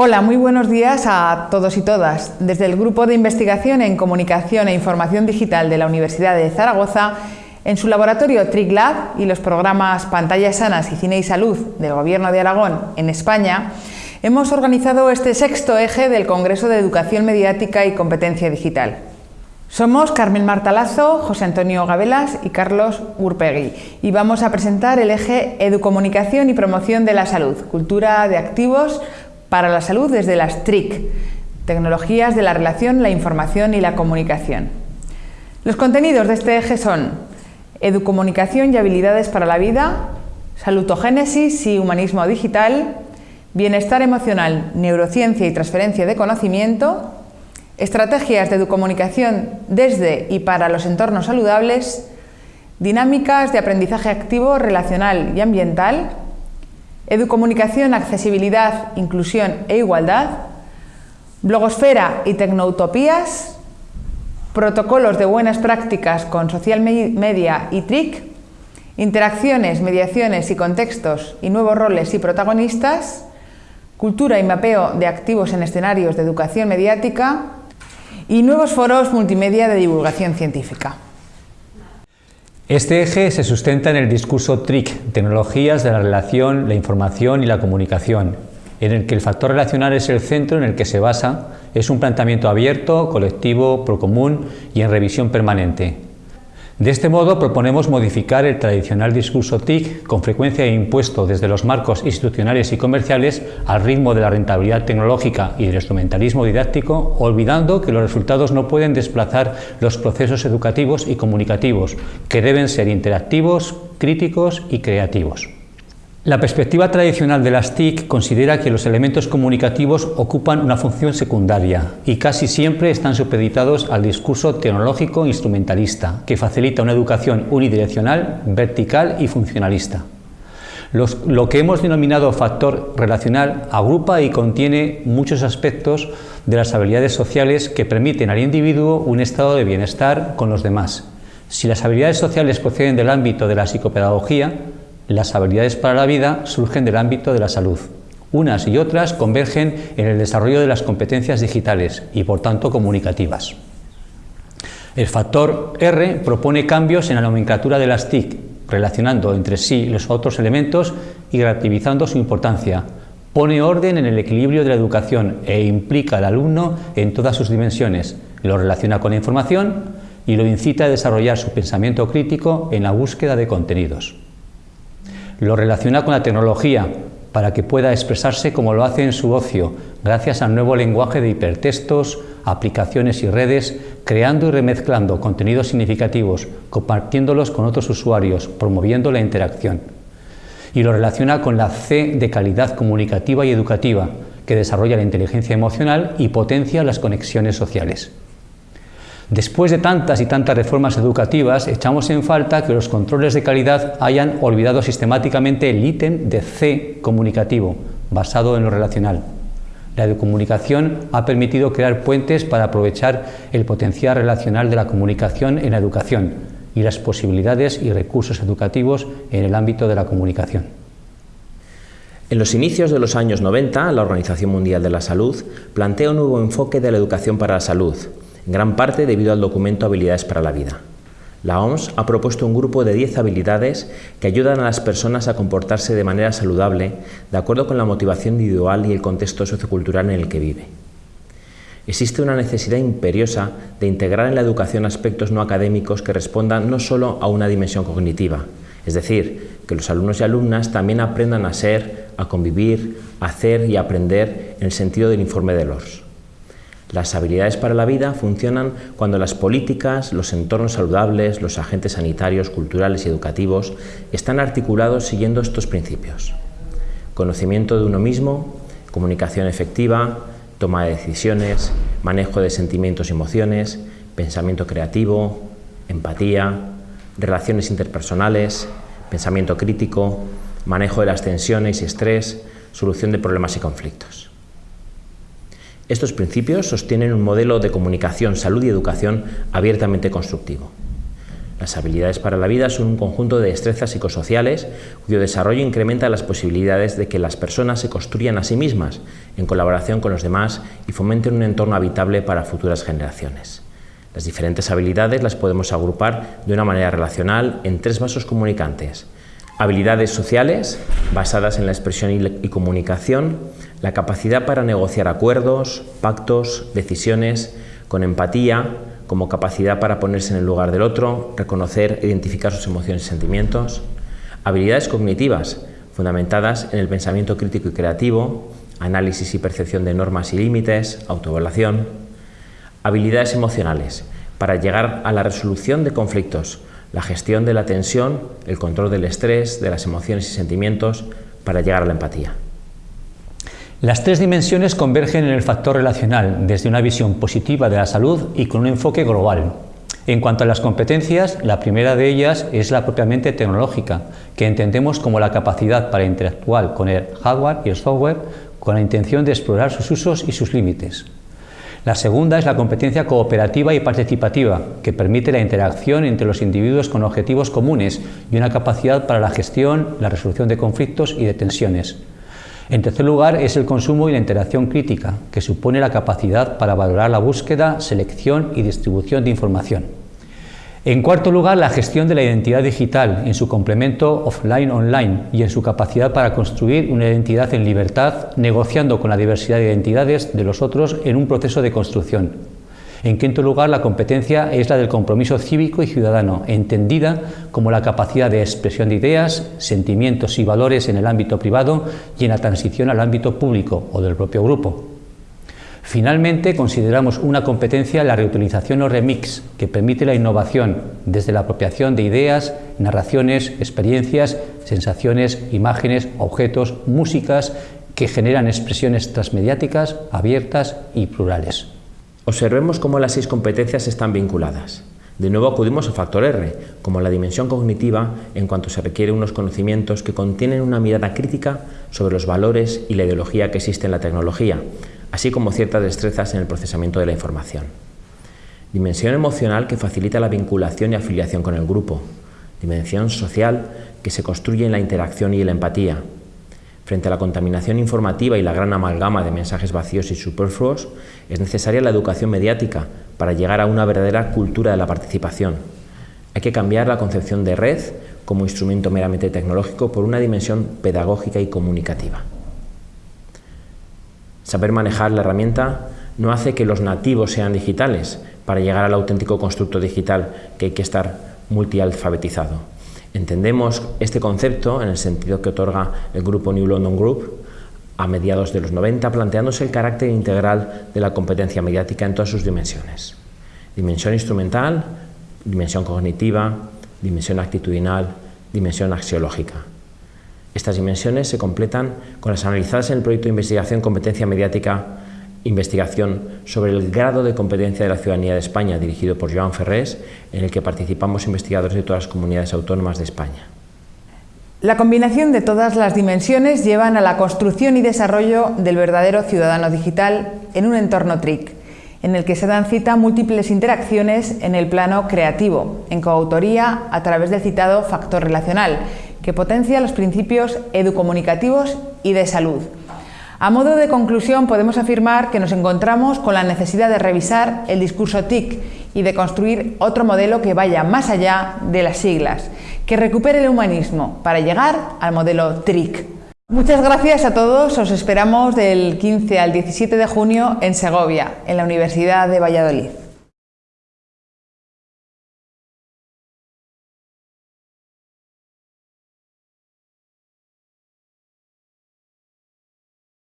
Hola, muy buenos días a todos y todas. Desde el Grupo de Investigación en Comunicación e Información Digital de la Universidad de Zaragoza, en su laboratorio TRICLAB y los programas Pantallas Sanas y Cine y Salud del Gobierno de Aragón en España, hemos organizado este sexto eje del Congreso de Educación Mediática y Competencia Digital. Somos Carmen Martalazo, José Antonio Gabelas y Carlos Urpegui y vamos a presentar el eje Educomunicación y Promoción de la Salud, Cultura de Activos para la salud desde las TRIC, tecnologías de la relación, la información y la comunicación. Los contenidos de este eje son educomunicación y habilidades para la vida, salutogénesis y humanismo digital, bienestar emocional, neurociencia y transferencia de conocimiento, estrategias de educomunicación desde y para los entornos saludables, dinámicas de aprendizaje activo, relacional y ambiental, Educomunicación, accesibilidad, inclusión e igualdad, blogosfera y tecnoutopías, protocolos de buenas prácticas con social media y TRIC, interacciones, mediaciones y contextos y nuevos roles y protagonistas, cultura y mapeo de activos en escenarios de educación mediática y nuevos foros multimedia de divulgación científica. Este eje se sustenta en el discurso TRIC, Tecnologías de la Relación, la Información y la Comunicación, en el que el factor relacional es el centro en el que se basa, es un planteamiento abierto, colectivo, procomún y en revisión permanente. De este modo proponemos modificar el tradicional discurso TIC con frecuencia impuesto desde los marcos institucionales y comerciales al ritmo de la rentabilidad tecnológica y del instrumentalismo didáctico, olvidando que los resultados no pueden desplazar los procesos educativos y comunicativos, que deben ser interactivos, críticos y creativos. La perspectiva tradicional de las TIC considera que los elementos comunicativos ocupan una función secundaria y casi siempre están supeditados al discurso tecnológico instrumentalista, que facilita una educación unidireccional, vertical y funcionalista. lo que hemos denominado factor relacional agrupa y contiene muchos aspectos de las habilidades sociales que permiten al individuo un estado de bienestar con los demás. Si las habilidades sociales proceden del ámbito de la psicopedagogía, las habilidades para la vida surgen del ámbito de la salud. Unas y otras convergen en el desarrollo de las competencias digitales y por tanto comunicativas. El factor R propone cambios en la nomenclatura de las TIC, relacionando entre sí los otros elementos y relativizando su importancia. Pone orden en el equilibrio de la educación e implica al alumno en todas sus dimensiones. Lo relaciona con la información y lo incita a desarrollar su pensamiento crítico en la búsqueda de contenidos. Lo relaciona con la tecnología para que pueda expresarse como lo hace en su ocio, gracias al nuevo lenguaje de hipertextos, aplicaciones y redes, creando y remezclando contenidos significativos, compartiéndolos con otros usuarios, promoviendo la interacción. Y lo relaciona con la C de calidad comunicativa y educativa, que desarrolla la inteligencia emocional y potencia las conexiones sociales. Después de tantas y tantas reformas educativas, echamos en falta que los controles de calidad hayan olvidado sistemáticamente el ítem de C comunicativo, basado en lo relacional. La comunicación ha permitido crear puentes para aprovechar el potencial relacional de la comunicación en la educación y las posibilidades y recursos educativos en el ámbito de la comunicación. En los inicios de los años 90, la Organización Mundial de la Salud plantea un nuevo enfoque de la educación para la salud, en gran parte debido al documento Habilidades para la Vida. La OMS ha propuesto un grupo de 10 habilidades que ayudan a las personas a comportarse de manera saludable de acuerdo con la motivación individual y el contexto sociocultural en el que vive. Existe una necesidad imperiosa de integrar en la educación aspectos no académicos que respondan no solo a una dimensión cognitiva, es decir, que los alumnos y alumnas también aprendan a ser, a convivir, a hacer y aprender en el sentido del informe de LORS. Las habilidades para la vida funcionan cuando las políticas, los entornos saludables, los agentes sanitarios, culturales y educativos están articulados siguiendo estos principios. Conocimiento de uno mismo, comunicación efectiva, toma de decisiones, manejo de sentimientos y emociones, pensamiento creativo, empatía, relaciones interpersonales, pensamiento crítico, manejo de las tensiones y estrés, solución de problemas y conflictos. Estos principios sostienen un modelo de comunicación, salud y educación abiertamente constructivo. Las habilidades para la vida son un conjunto de destrezas psicosociales cuyo desarrollo incrementa las posibilidades de que las personas se construyan a sí mismas en colaboración con los demás y fomenten un entorno habitable para futuras generaciones. Las diferentes habilidades las podemos agrupar de una manera relacional en tres vasos comunicantes. Habilidades sociales, basadas en la expresión y comunicación, la capacidad para negociar acuerdos, pactos, decisiones, con empatía, como capacidad para ponerse en el lugar del otro, reconocer e identificar sus emociones y sentimientos. Habilidades cognitivas, fundamentadas en el pensamiento crítico y creativo, análisis y percepción de normas y límites, autoevaluación. Habilidades emocionales, para llegar a la resolución de conflictos, la gestión de la tensión, el control del estrés, de las emociones y sentimientos, para llegar a la empatía. Las tres dimensiones convergen en el factor relacional desde una visión positiva de la salud y con un enfoque global. En cuanto a las competencias, la primera de ellas es la propiamente tecnológica, que entendemos como la capacidad para interactuar con el hardware y el software con la intención de explorar sus usos y sus límites. La segunda es la competencia cooperativa y participativa, que permite la interacción entre los individuos con objetivos comunes y una capacidad para la gestión, la resolución de conflictos y de tensiones. En tercer lugar es el consumo y la interacción crítica, que supone la capacidad para valorar la búsqueda, selección y distribución de información. En cuarto lugar, la gestión de la identidad digital en su complemento offline-online y en su capacidad para construir una identidad en libertad, negociando con la diversidad de identidades de los otros en un proceso de construcción. En quinto lugar, la competencia es la del compromiso cívico y ciudadano, entendida como la capacidad de expresión de ideas, sentimientos y valores en el ámbito privado y en la transición al ámbito público o del propio grupo. Finalmente, consideramos una competencia la reutilización o remix, que permite la innovación desde la apropiación de ideas, narraciones, experiencias, sensaciones, imágenes, objetos, músicas, que generan expresiones transmediáticas, abiertas y plurales. Observemos cómo las seis competencias están vinculadas. De nuevo acudimos al factor R, como la dimensión cognitiva en cuanto se requiere unos conocimientos que contienen una mirada crítica sobre los valores y la ideología que existe en la tecnología, así como ciertas destrezas en el procesamiento de la información. Dimensión emocional que facilita la vinculación y afiliación con el grupo. Dimensión social que se construye en la interacción y la empatía. Frente a la contaminación informativa y la gran amalgama de mensajes vacíos y superfluos, es necesaria la educación mediática para llegar a una verdadera cultura de la participación. Hay que cambiar la concepción de red como instrumento meramente tecnológico por una dimensión pedagógica y comunicativa. Saber manejar la herramienta no hace que los nativos sean digitales para llegar al auténtico constructo digital que hay que estar multialfabetizado. Entendemos este concepto en el sentido que otorga el grupo New London Group a mediados de los 90, planteándose el carácter integral de la competencia mediática en todas sus dimensiones. Dimensión instrumental, dimensión cognitiva, dimensión actitudinal, dimensión axiológica. Estas dimensiones se completan con las analizadas en el proyecto de investigación Competencia Mediática, investigación sobre el grado de competencia de la ciudadanía de España, dirigido por Joan Ferrés, en el que participamos investigadores de todas las comunidades autónomas de España. La combinación de todas las dimensiones llevan a la construcción y desarrollo del verdadero ciudadano digital en un entorno TRIC, en el que se dan cita múltiples interacciones en el plano creativo, en coautoría a través del citado factor relacional, que potencia los principios educomunicativos y de salud. A modo de conclusión podemos afirmar que nos encontramos con la necesidad de revisar el discurso TIC y de construir otro modelo que vaya más allá de las siglas, que recupere el humanismo para llegar al modelo TRIC. Muchas gracias a todos, os esperamos del 15 al 17 de junio en Segovia, en la Universidad de Valladolid.